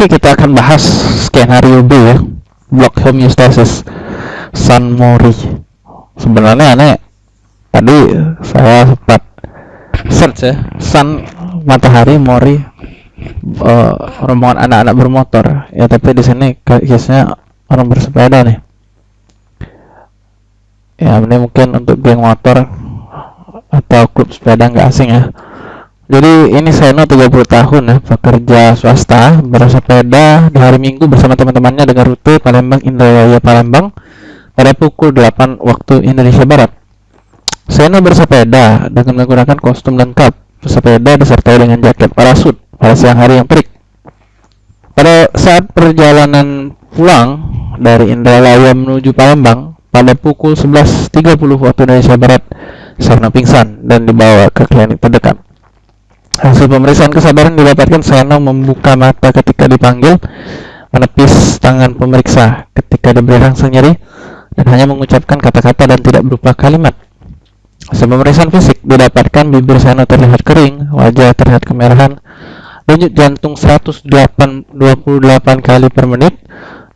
Oke, kita akan bahas skenario B ya. Block homeostasis Sun Mori. Sebenarnya aneh tadi saya sempat search ya Sun matahari Mori uh, rombongan anak-anak bermotor ya tapi di sini case-nya orang bersepeda nih ya ini mungkin untuk geng motor atau klub sepeda nggak asing ya jadi ini Seno 30 tahun ya pekerja swasta bersepeda di hari Minggu bersama teman-temannya dengan rute Palembang Indrajaya Palembang pada pukul 8 waktu Indonesia Barat. Seno bersepeda dengan menggunakan kostum lengkap bersepeda disertai dengan jaket parasut pada siang hari yang terik. Pada saat perjalanan pulang dari Indralaya menuju Palembang pada pukul 11.30 waktu Indonesia Barat Seno pingsan dan dibawa ke klinik terdekat Hasil pemeriksaan kesadaran didapatkan Seno membuka mata ketika dipanggil, menepis tangan pemeriksa ketika diberi rangsang nyeri, dan hanya mengucapkan kata-kata dan tidak berupa kalimat. Hasil pemeriksaan fisik didapatkan bibir Seno terlihat kering, wajah terlihat kemerahan, denyut jantung 128 kali per menit,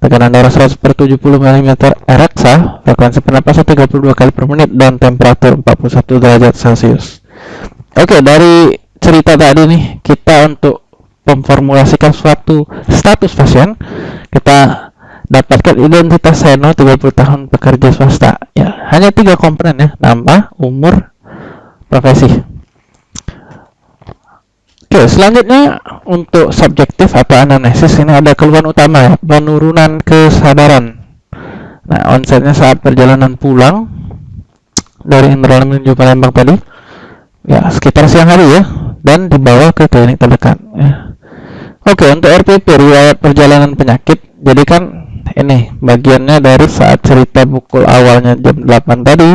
tekanan darah 100 per 70 mm ereksa, frekuensi pernapasan 32 kali per menit, dan temperatur 41 derajat Celcius. Oke, dari cerita tadi nih kita untuk memformulasikan suatu status pasien kita dapatkan identitas Seno 30 tahun pekerja swasta. Ya hanya tiga komponen ya nama umur profesi. Oke, selanjutnya untuk subjektif atau anamnesis ini ada keluhan utama ya, penurunan kesadaran. Nah, onsetnya saat perjalanan pulang dari Indralaya menuju Palembang tadi, ya sekitar siang hari ya, dan dibawa ke klinik terdekat ya. Oke untuk RPP riwayat perjalanan penyakit jadi kan ini bagiannya dari saat cerita pukul awalnya jam 8 tadi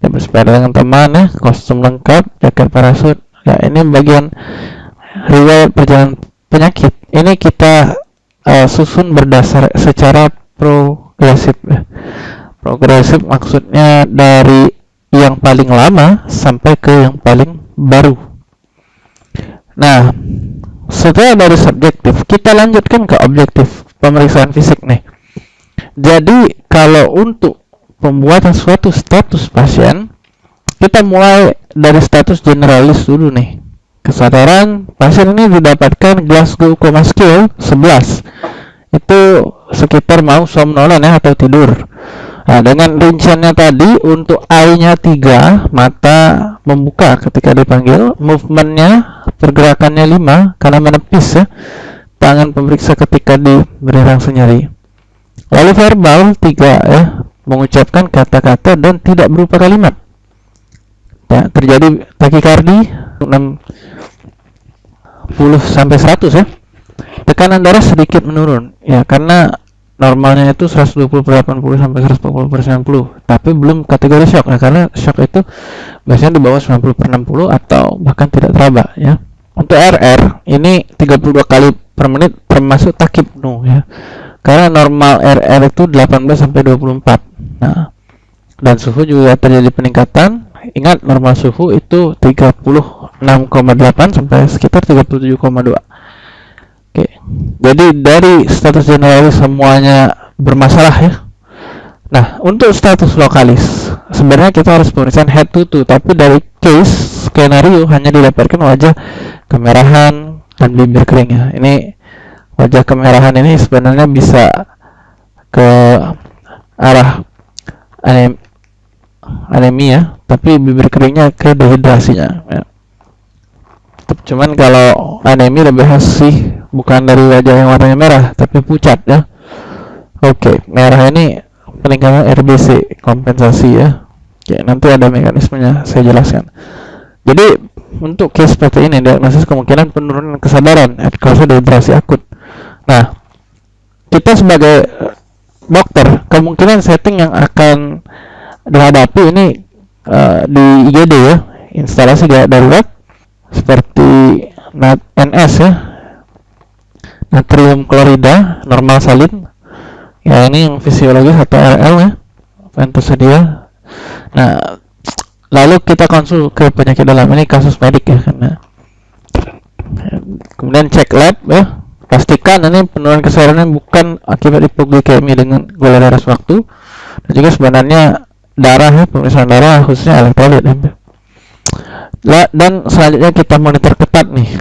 dia bersepeda dengan teman ya kostum lengkap jaket parasut ya ini bagian riwayat perjalanan penyakit ini kita uh, susun berdasar secara progresif ya. progresif maksudnya dari yang paling lama sampai ke yang paling baru Nah, setelah dari subjektif, kita lanjutkan ke objektif pemeriksaan fisik nih. Jadi, kalau untuk pembuatan suatu status pasien, kita mulai dari status generalis dulu nih. Kesadaran pasien ini didapatkan Glasgow Coma Skill 11. Itu sekitar mau somnolen ya atau tidur. Nah, dengan rinciannya tadi untuk I-nya 3, mata membuka ketika dipanggil, movementnya pergerakannya 5 karena menepis ya. Tangan pemeriksa ketika diberi rangsang nyeri. Lalu verbal 3 ya, mengucapkan kata-kata dan tidak berupa kalimat. Ya, terjadi takikardi 60 sampai 100 ya. Tekanan darah sedikit menurun ya karena normalnya itu 120 per 80 sampai 140 per 90 tapi belum kategori shock. Nah karena shock itu biasanya di bawah 90 per 60 atau bahkan tidak teraba ya. Untuk RR ini 32 kali per menit termasuk takip penuh ya. Karena normal RR itu 18 sampai 24 nah dan suhu juga terjadi peningkatan. Ingat normal suhu itu 36,8 sampai sekitar 37,2 Oke, jadi dari status generalis semuanya bermasalah ya. Nah, untuk status lokalis, sebenarnya kita harus pemeriksaan head to toe, tapi dari case skenario hanya didapatkan wajah kemerahan dan bibir kering ya. Ini wajah kemerahan ini sebenarnya bisa ke arah anem anemia, tapi bibir keringnya ke dehidrasinya. Ya. Cuman kalau anemia lebih khas sih bukan dari wajah yang warnanya merah tapi pucat ya. Oke merah ini peningkatan RBC kompensasi ya. Oke nanti ada mekanismenya saya jelaskan. Jadi untuk case seperti ini diagnosis kemungkinan penurunan kesadaran cause dehidrasi akut. Nah kita sebagai dokter kemungkinan setting yang akan dihadapi ini uh, di IGD ya. Instalasi darurat seperti NS ya natrium klorida normal salin ya ini yang fisiologis atau RL ya. Yang tersedia nah lalu kita konsul ke penyakit dalam. Ini kasus medik ya karena kemudian cek lab ya. Pastikan ini penurunan kesadaran bukan akibat hipoglikemi dengan gula darah sewaktu. Dan juga sebenarnya darah ya pemeriksaan darah khususnya elektrolit ya. dan selanjutnya kita monitor ketat nih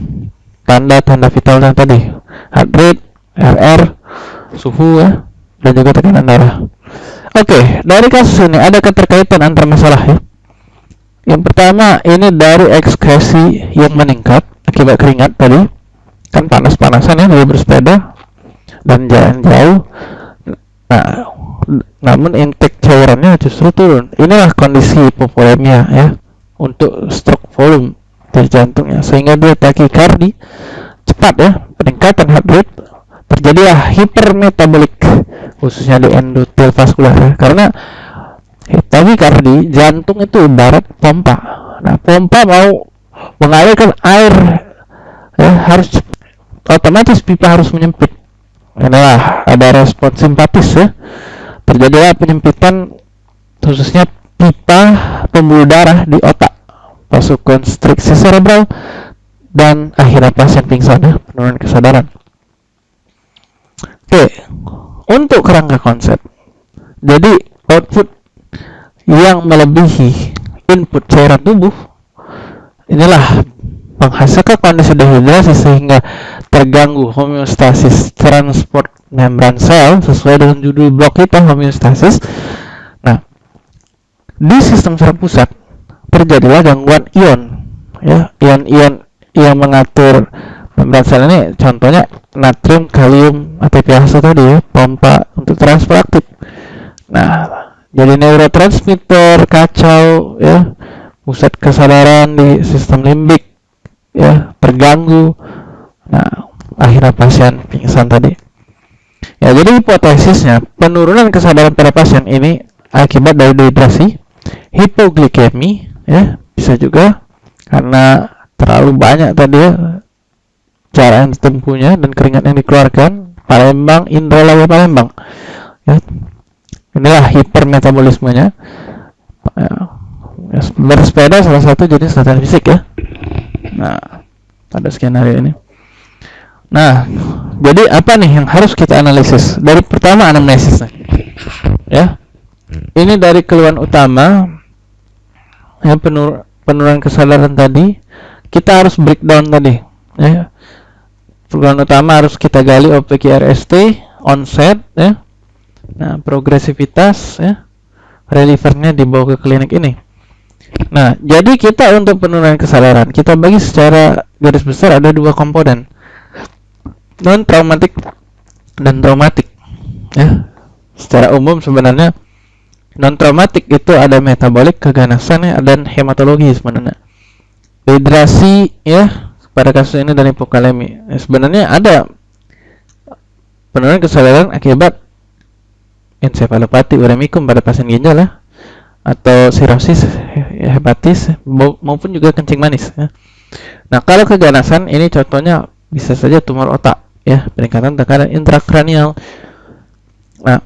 tanda-tanda vital yang tadi. Heart rate, RR, suhu ya dan juga tekanan darah. Oke dari kasus ini ada keterkaitan antar masalah ya. Yang pertama ini dari ekskresi yang meningkat akibat keringat tadi. Kan panas-panasan ya dari bersepeda dan jalan jauh. Nah namun intake cairannya justru turun. Inilah kondisi hipovolemia ya untuk stroke volume dari jantungnya sehingga dia takikardi cepat ya peningkatan heart rate terjadilah hipermetabolik khususnya di endotel vaskular ya. karena takikardi jantung itu ibarat pompa. Nah pompa mau mengalirkan air ya harus otomatis pipa harus menyempit. Adalah ada respon simpatis ya. Terjadilah penyempitan khususnya pipa pembuluh darah di otak masuk konstriksi cerebral dan akhirnya pasien pingsan ya penurunan kesadaran oke untuk kerangka konsep jadi output yang melebihi input cairan tubuh inilah menghasilkan kondisi dehidrasi sehingga terganggu homeostasis transport membran sel sesuai dengan judul blok kita homeostasis. Nah, di sistem saraf pusat terjadilah gangguan ion ya, ion-ion yang mengatur membran sel ini. Contohnya natrium, kalium, ATPase tadi ya, pompa untuk transfer aktif. Nah, jadi neurotransmitter kacau ya, pusat kesadaran di sistem limbik ya terganggu. Nah akhirnya pasien pingsan tadi. Ya jadi hipotesisnya penurunan kesadaran pada pasien ini akibat dari dehidrasi hipoglikemi ya bisa juga karena terlalu banyak tadi ya cara yang ditempuhnya dan keringat yang dikeluarkan Palembang Indra Lawa Palembang ya inilah hipermetabolismenya ya, bersepeda salah satu jenis latihan fisik ya Nah, pada skenario ini. Nah, jadi apa nih yang harus kita analisis? Dari pertama anamnesis Ya. Ini dari keluhan utama ya penur penurunan kesadaran tadi, kita harus breakdown tadi, ya. Keluhan utama harus kita gali OPQRST, onset ya. Nah, progresivitas ya. Relievernya dibawa ke klinik ini. Nah, jadi kita untuk penurunan kesadaran, kita bagi secara garis besar ada dua komponen. Non traumatik dan traumatik. Ya. Secara umum sebenarnya non traumatik itu ada metabolik, keganasan ya, dan hematologi sebenarnya. Dehidrasi ya, pada kasus ini dan hipokalemi. Ya, sebenarnya ada penurunan kesadaran akibat ensefalopati uremikum pada pasien ginjal ya atau sirosis hepatis maupun juga kencing manis ya. Nah, kalau keganasan ini contohnya bisa saja tumor otak ya, peningkatan tekanan intrakranial. Nah,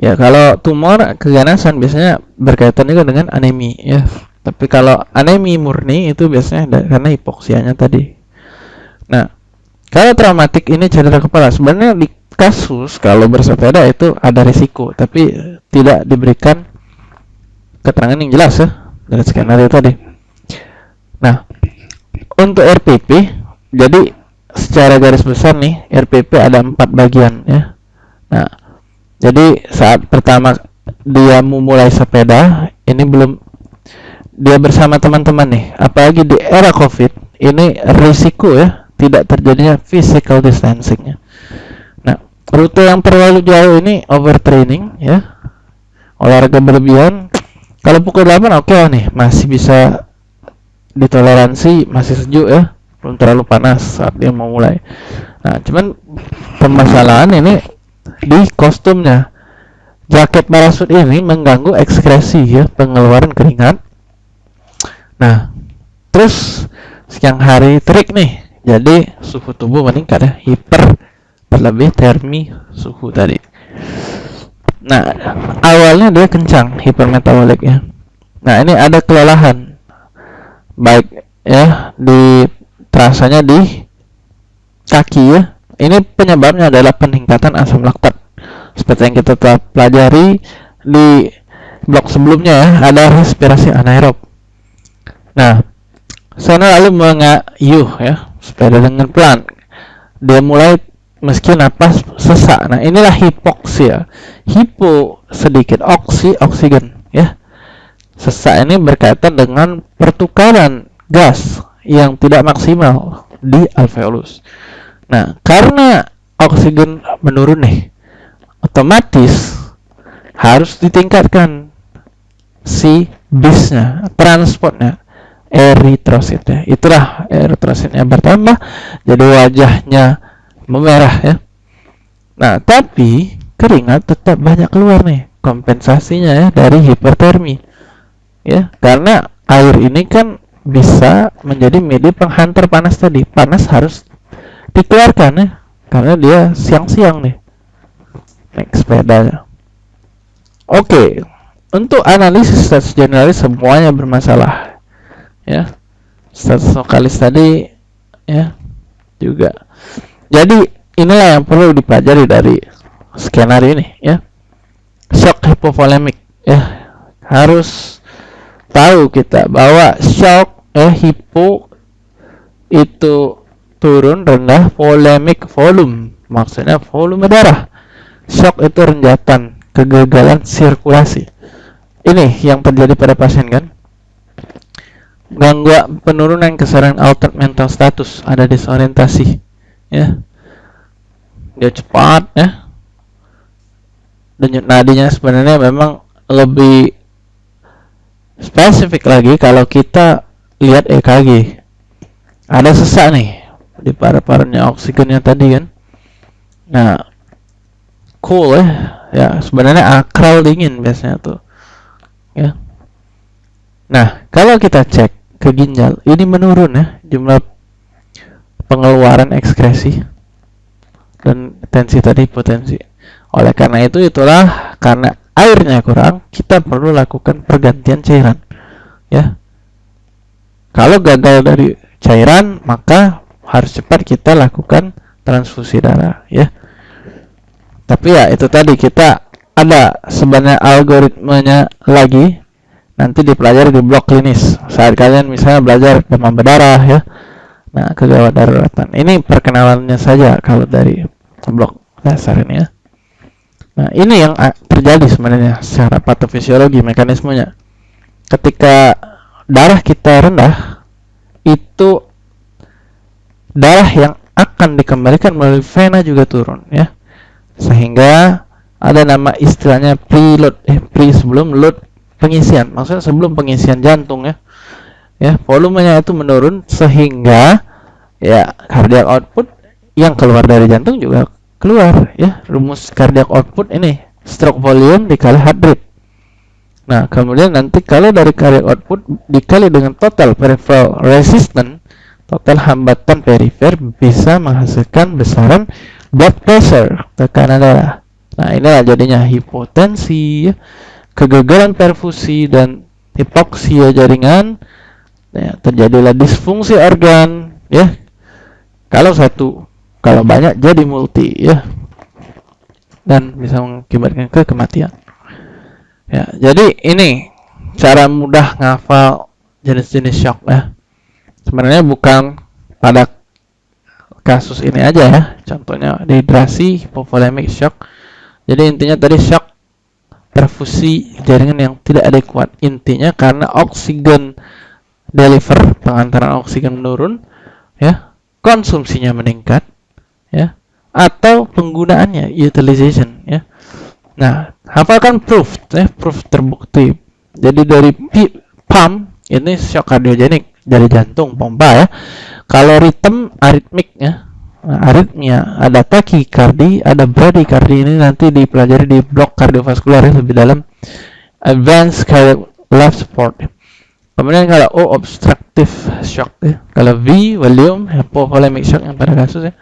ya kalau tumor keganasan biasanya berkaitan juga dengan anemi ya. Tapi kalau anemi murni itu biasanya karena hipoksianya tadi. Nah, kalau traumatik ini cedera kepala sebenarnya di kasus kalau bersepeda itu ada risiko tapi tidak diberikan keterangan yang jelas ya dari skenario tadi. Nah, untuk RPP, jadi secara garis besar nih RPP ada empat bagian ya. Nah, jadi saat pertama dia memulai sepeda, ini belum dia bersama teman-teman nih, apalagi di era COVID, ini risiko ya tidak terjadinya physical distancingnya. Nah, rute yang terlalu jauh ini overtraining ya, olahraga berlebihan. Kalau pukul 8 oke okay nih masih bisa ditoleransi masih sejuk ya belum terlalu panas saat dia mau mulai nah cuman permasalahan ini di kostumnya jaket parasut ini mengganggu ekskresi ya pengeluaran keringat nah terus siang hari terik nih jadi suhu tubuh meningkat ya hiper berlebih termi suhu tadi Nah, awalnya dia kencang hipermetabolik ya. Nah, ini ada kelelahan. Baik ya di terasanya di kaki ya. Ini penyebabnya adalah peningkatan asam laktat. Seperti yang kita telah pelajari di blok sebelumnya ya, ada respirasi anaerob. Nah, sana lalu mengayuh ya, sepeda dengan pelan. Dia mulai meski napas sesak. Nah, inilah hipoksia. Hipo sedikit oksi oksigen ya. Sesak ini berkaitan dengan pertukaran gas yang tidak maksimal di alveolus. Nah, karena oksigen menurun nih, otomatis harus ditingkatkan si bisnya, transportnya, eritrositnya. Itulah eritrositnya bertambah, jadi wajahnya memerah ya. Nah, tapi keringat tetap banyak keluar nih kompensasinya ya dari hipertermi. Ya, karena air ini kan bisa menjadi media penghantar panas tadi. Panas harus dikeluarkan ya karena dia siang-siang nih naik sepedanya. Oke, okay. untuk analisis status generalis semuanya bermasalah ya. Status lokalis tadi ya juga jadi inilah yang perlu dipelajari dari skenario ini ya. Shock hipovolemik ya. Harus tahu kita bahwa shock eh hipo itu turun rendah volemik volume. Maksudnya volume darah. Shock itu renjatan, kegagalan sirkulasi. Ini yang terjadi pada pasien kan? Gangguan penurunan kesadaran altered mental status, ada disorientasi ya dia cepat ya denyut nadinya sebenarnya memang lebih spesifik lagi kalau kita lihat EKG ada sesak nih di paru-parunya oksigennya tadi kan nah cool ya ya sebenarnya akral dingin biasanya tuh ya nah kalau kita cek ke ginjal ini menurun ya jumlah pengeluaran ekskresi dan tensi tadi potensi. Oleh karena itu itulah karena airnya kurang, kita perlu lakukan pergantian cairan. Ya. Kalau gagal dari cairan, maka harus cepat kita lakukan transfusi darah, ya. Tapi ya itu tadi kita ada sebenarnya algoritmanya lagi nanti dipelajari di blok klinis. Saat kalian misalnya belajar demam berdarah ya, Nah, kegawat daruratan. Ini perkenalannya saja kalau dari blok dasar ini ya. Nah, ini yang terjadi sebenarnya secara patofisiologi mekanismenya. Ketika darah kita rendah, itu darah yang akan dikembalikan melalui vena juga turun ya. Sehingga ada nama istilahnya preload eh pre sebelum load pengisian. Maksudnya sebelum pengisian jantung ya ya volumenya itu menurun sehingga ya cardiac output yang keluar dari jantung juga keluar ya rumus cardiac output ini stroke volume dikali heart rate nah kemudian nanti kalau dari cardiac output dikali dengan total peripheral resistance total hambatan perifer bisa menghasilkan besaran blood pressure tekanan darah. Nah inilah jadinya hipotensi kegagalan perfusi dan hipoksia jaringan. Ya, terjadilah disfungsi organ ya. Kalau satu kalau banyak jadi multi ya. Dan bisa mengakibatkan ke kematian. Ya jadi ini cara mudah ngafal jenis-jenis shock ya sebenarnya bukan pada kasus ini aja ya. Contohnya dehidrasi hipovolemic shock. Jadi intinya tadi shock perfusi jaringan yang tidak adekuat. Intinya karena oksigen deliver pengantaran oksigen menurun ya konsumsinya meningkat ya atau penggunaannya utilization ya. Nah hafalkan proof ya proof terbukti. Jadi dari pump ini shock kardiogenik dari jantung pompa ya kalau ritm aritmik ya aritmia ada takikardi ada bradikardi ini nanti dipelajari di blok kardiovaskular ya, lebih dalam advanced cardiac life support. Kemudian kalau O obstructive shock ya. Kalau V volume hypovolemic shock yang pada kasus ya.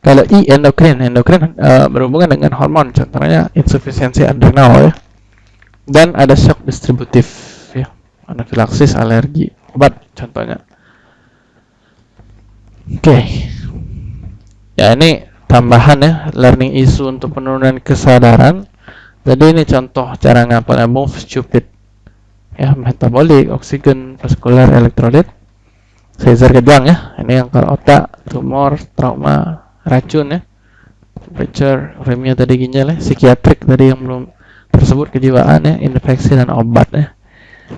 Kalau I endocrine, endocrine uh, berhubungan dengan hormon, contohnya insufisiensi adrenal ya. Dan ada shock distributif anafilaksis, alergi, obat contohnya. Oke. Okay. Ya ini tambahan ya learning issue untuk penurunan kesadaran jadi ini contoh cara ngapalnya move stupid ya metabolik oksigen vaskular elektrolit Caesar kejang ya ini yang kalau otak tumor trauma racun ya temperature uremia tadi ginjal ya psikiatrik tadi yang belum tersebut kejiwaan ya infeksi dan obat ya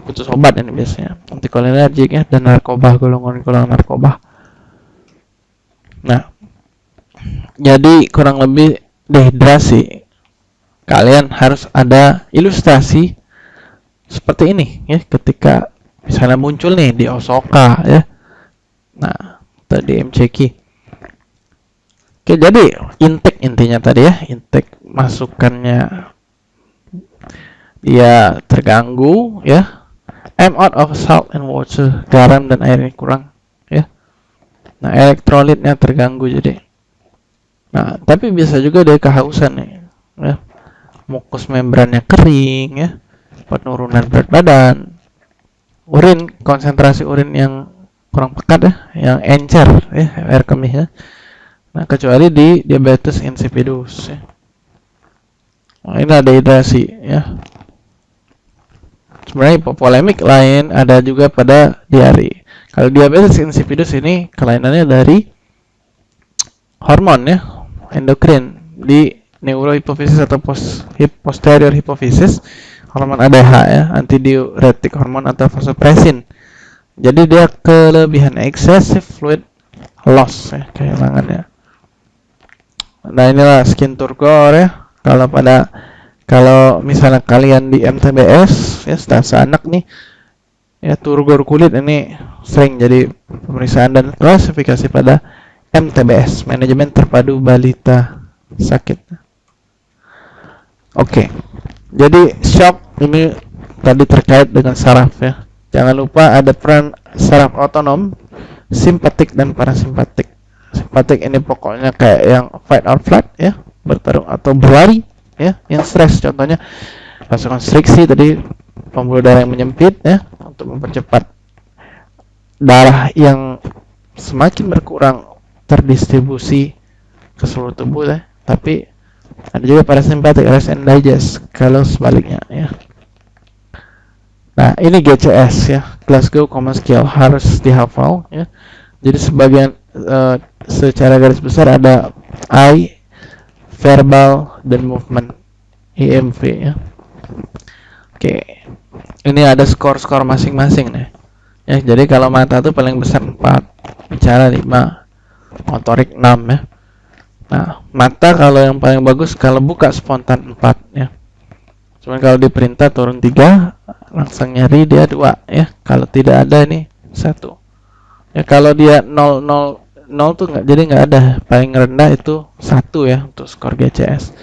khusus obat ini biasanya. Antikolinergik ya dan narkoba golongan-golongan narkoba nah jadi kurang lebih dehidrasi kalian harus ada ilustrasi seperti ini ya ketika misalnya muncul nih di Osaka ya. Nah tadi MCQ oke jadi intake intinya tadi ya intake masukannya dia terganggu ya I'm out of salt and water. Garam dan airnya kurang ya. Nah elektrolitnya terganggu jadi. Nah tapi bisa juga dia kehausan nih ya. Mukus membrannya kering ya. Penurunan berat badan. Urin konsentrasi urin yang kurang pekat ya. Yang encer ya air kemih ya. Nah kecuali di diabetes insipidus ya. Nah, ini ada hidrasi ya sebenarnya polemik lain ada juga pada diare kalau diabetes insipidus ini kelainannya dari hormon ya endokrin. Di neurohipofisis atau post, hip, posterior hipofisis hormon ADH ya antidiuretik hormon atau vasopressin. Jadi dia kelebihan excessive fluid loss ya kehilangan ya nah inilah skin turgor ya kalau pada kalau misalnya kalian di MTBS ya stasa anak nih ya turgor kulit ini sering jadi pemeriksaan dan klasifikasi pada MTBS manajemen terpadu balita sakit. Oke okay. jadi shock ini tadi terkait dengan saraf ya. Jangan lupa ada peran saraf otonom simpatik dan parasimpatik. Simpatik ini pokoknya kayak yang fight or flight ya bertarung atau berlari ya yang stres contohnya vasokonstriksi tadi pembuluh darah yang menyempit ya untuk mempercepat darah yang semakin berkurang terdistribusi ke seluruh tubuh ya. Tapi ada juga parasimpatik rest and digest kalau sebaliknya ya. Nah, ini GCS ya, Glasgow Common Skill harus dihafal ya. Jadi sebagian uh, secara garis besar ada I, verbal dan movement IMV ya. Oke. Ini ada skor-skor masing-masing nih. Ya, jadi kalau mata itu paling besar 4, bicara 5, motorik 6 ya nah mata kalau yang paling bagus kalau buka spontan 4 ya cuman kalau di perintah turun 3 langsung nyari dia 2 ya kalau tidak ada ini 1 ya kalau dia 0 0 0 tuh nggak jadi nggak ada paling rendah itu 1 ya untuk skor GCS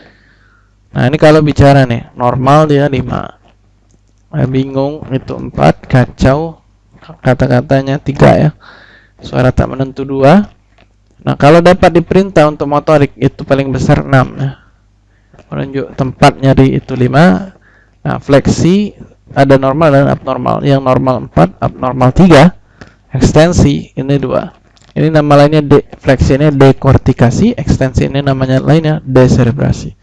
nah ini kalau bicara nih normal dia 5 nah, bingung itu 4 kacau kata-katanya 3 ya suara tak menentu 2 Nah, kalau dapat diperintah untuk motorik itu paling besar 6 ya. Menunjuk tempat nyari itu 5. Nah, fleksi ada normal dan abnormal. Yang normal 4, abnormal 3. Ekstensi ini 2. Ini nama lainnya de ini dekortikasi, ekstensi ini namanya lainnya deserebrasi.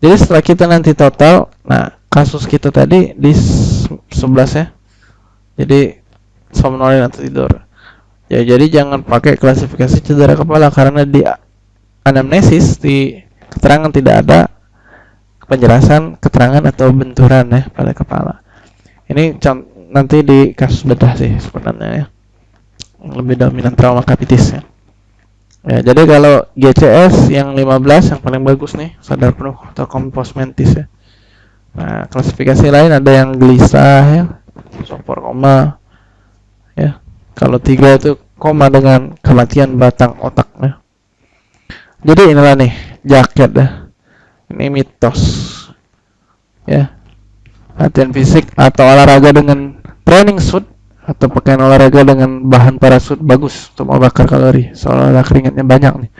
Jadi setelah kita nanti total, nah kasus kita tadi di 11 ya. Jadi somnolen atau tidur Ya, jadi jangan pakai klasifikasi cedera kepala karena di anamnesis di keterangan tidak ada penjelasan keterangan atau benturan ya pada kepala. Ini nanti di kasus bedah sih sebenarnya ya. Lebih dominan trauma kapitis ya. Ya, jadi kalau GCS yang 15 yang paling bagus nih, sadar penuh atau kompos mentis ya. Nah, klasifikasi lain ada yang gelisah ya, sopor koma ya, kalau tiga itu koma dengan kematian batang otaknya. Jadi inilah nih jaket ya. Ini mitos. Ya. Latihan fisik atau olahraga dengan training suit atau pakaian olahraga dengan bahan parasut bagus untuk membakar kalori. Soalnya keringatnya banyak nih.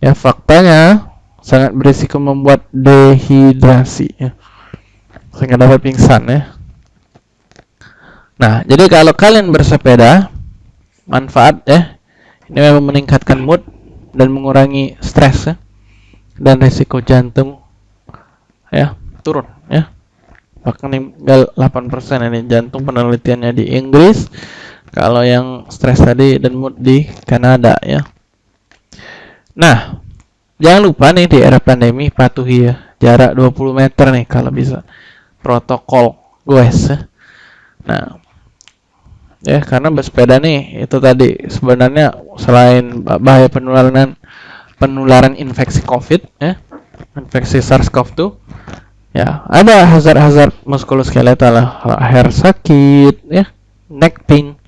Ya, faktanya sangat berisiko membuat dehidrasi ya. Sehingga dapat pingsan ya. Nah, jadi kalau kalian bersepeda manfaat ya ini memang meningkatkan mood dan mengurangi stres ya dan risiko jantung ya turun ya bahkan tinggal 8% ini jantung penelitiannya di Inggris kalau yang stres tadi dan mood di Kanada ya nah jangan lupa nih di era pandemi patuhi ya jarak 20 meter nih kalau bisa protokol goes ya. nah ya karena bersepeda nih itu tadi sebenarnya selain bahaya penularan penularan infeksi COVID ya infeksi SARS-CoV-2 ya ada hazard-hazard muskuloskeletal lah hair sakit ya neck pain.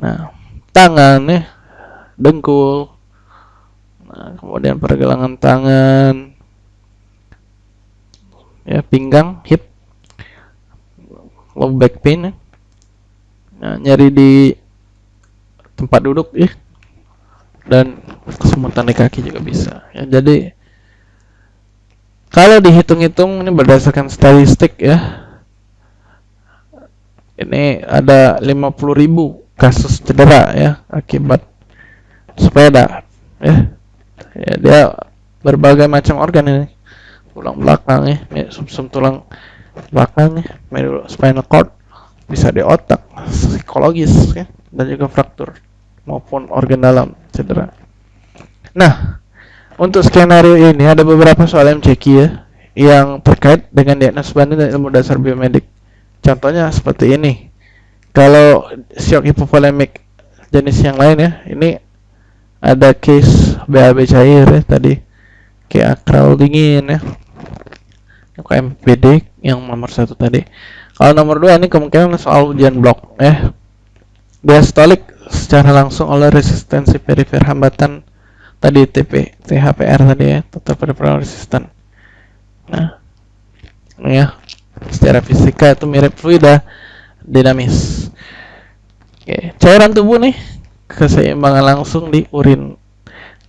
Nah tangan ya dengkul. Nah, kemudian pergelangan tangan. Ya pinggang hip. Low back pain ya. Nah, nyari di tempat duduk ya. Dan kesemutan di kaki juga bisa. Ya jadi kalau dihitung-hitung ini berdasarkan statistik ya. Ini ada 50.000 kasus cedera ya akibat sepeda ya, ya dia berbagai macam organ ini. Tulang belakang ya, ya sum, -sum tulang belakang ya spinal cord bisa di otak, psikologis ya, dan juga fraktur maupun organ dalam cedera. Nah, untuk skenario ini ada beberapa soal MCQ ya yang terkait dengan diagnosis banding dan ilmu dasar biomedik. Contohnya seperti ini. Kalau shock hipovolemik jenis yang lain ya, ini ada case BAB cair ya tadi kayak akral dingin ya. KMPD yang nomor satu tadi kalau nomor dua ini kemungkinan soal ujian blok ya. Diastolik secara langsung oleh resistensi perifer hambatan tadi TP THPR tadi ya total peripheral resistant. Nah, ya secara fisika itu mirip fluida dinamis. Oke, cairan tubuh nih keseimbangan langsung di urin.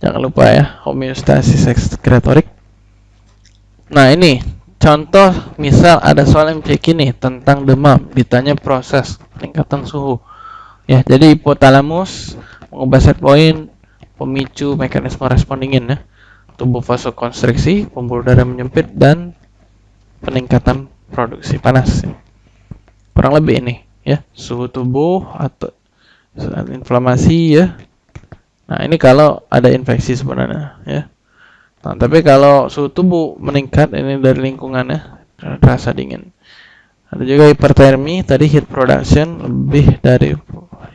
Jangan lupa ya homeostasis ekskretorik. Nah ini Contoh, misal ada soal MCQ nih tentang demam, ditanya proses peningkatan suhu. Ya, jadi hipotalamus mengubah set point, pemicu mekanisme respon dingin ya. Tubuh vasokonstriksi, pembuluh darah menyempit dan peningkatan produksi panas. Ya. Kurang lebih ini ya, suhu tubuh atau inflamasi ya. Nah, ini kalau ada infeksi sebenarnya ya. Nah, tapi kalau suhu tubuh meningkat ini dari lingkungannya rasa dingin. Ada juga hipertermi, tadi heat production lebih dari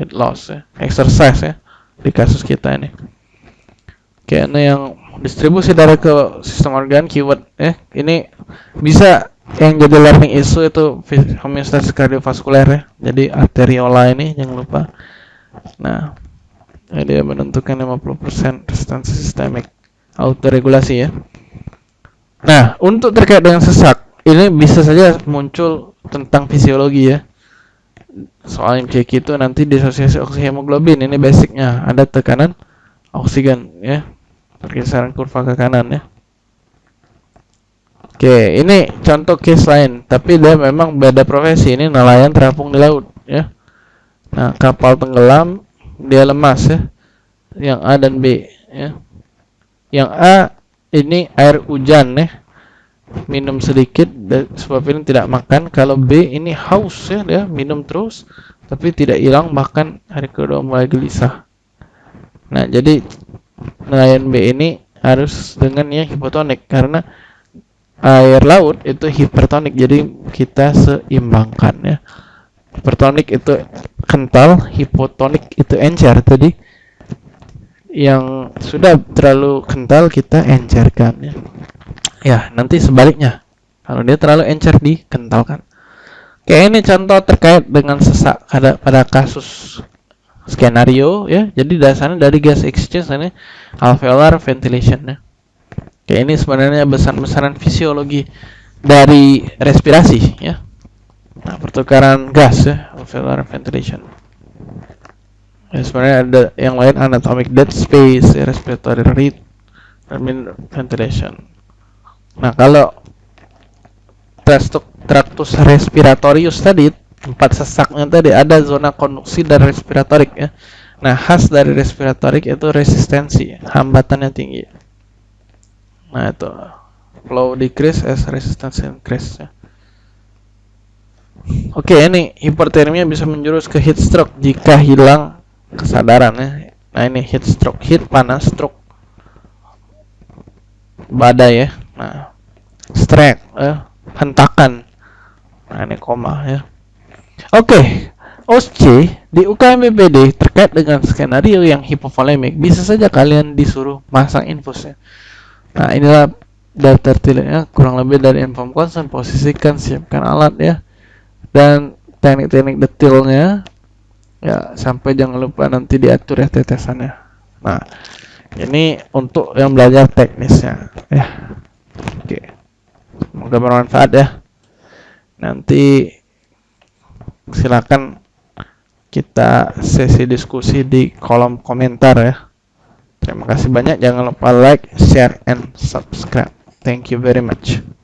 heat loss ya, exercise ya di kasus kita ini. Ini yang distribusi darah ke sistem organ keyword ya. Ini bisa yang jadi learning issue itu homeostasis kardiovaskuler ya. Jadi arteriola ini jangan lupa. Nah, dia menentukan 50% resistansi sistemik autoregulasi ya. Nah, untuk terkait dengan sesak, ini bisa saja muncul tentang fisiologi ya. Soal MCQ itu nanti disosiasi oksihemoglobin ini basicnya ada tekanan oksigen ya. Pergeseran kurva ke kanan ya. Oke, ini contoh case lain, tapi dia memang beda profesi. Ini nelayan terapung di laut ya. Nah, kapal tenggelam, dia lemas ya. Yang A dan B ya yang A ini air hujan ya minum sedikit sebab ini tidak makan kalau B ini haus ya dia minum terus tapi tidak hilang bahkan hari kedua mulai gelisah nah jadi nelayan B ini harus dengan yang hipotonik karena air laut itu hipertonik jadi kita seimbangkan ya hipertonik itu kental hipotonik itu encer tadi yang sudah terlalu kental kita encerkan ya. Ya, nanti sebaliknya. Kalau dia terlalu encer dikentalkan. Kayak ini contoh terkait dengan sesak pada pada kasus skenario ya. Jadi dasarnya dari gas exchange ini alveolar ventilation ya. Kayak ini sebenarnya besar-besaran fisiologi dari respirasi ya. Nah, pertukaran gas ya, alveolar ventilation ya, sebenarnya ada yang lain anatomic dead space respiratory rate dan ventilation nah kalau tractus respiratorius tadi tempat sesaknya tadi ada zona konduksi dan respiratorik ya nah khas dari respiratorik itu resistensi hambatannya tinggi nah itu flow decrease as resistance increase ya. Oke, ini hipertermia bisa menjurus ke heat stroke jika hilang kesadaran ya. Nah, ini heat stroke, heat panas, stroke badai ya. Nah, strike ya, hentakan. Nah, ini koma ya. Oke, OSC di UKM BPD terkait dengan skenario yang hipovolemik bisa saja kalian disuruh masang infusnya. Nah, inilah daftar tileknya kurang lebih dari inform concern, posisikan, siapkan alat ya. Dan teknik-teknik detailnya ya sampai jangan lupa nanti diatur ya tetesannya. Nah ini untuk yang belajar teknisnya ya. Oke semoga bermanfaat ya. Nanti silakan kita sesi diskusi di kolom komentar ya. Terima kasih banyak. Jangan lupa like share and subscribe. Thank you very much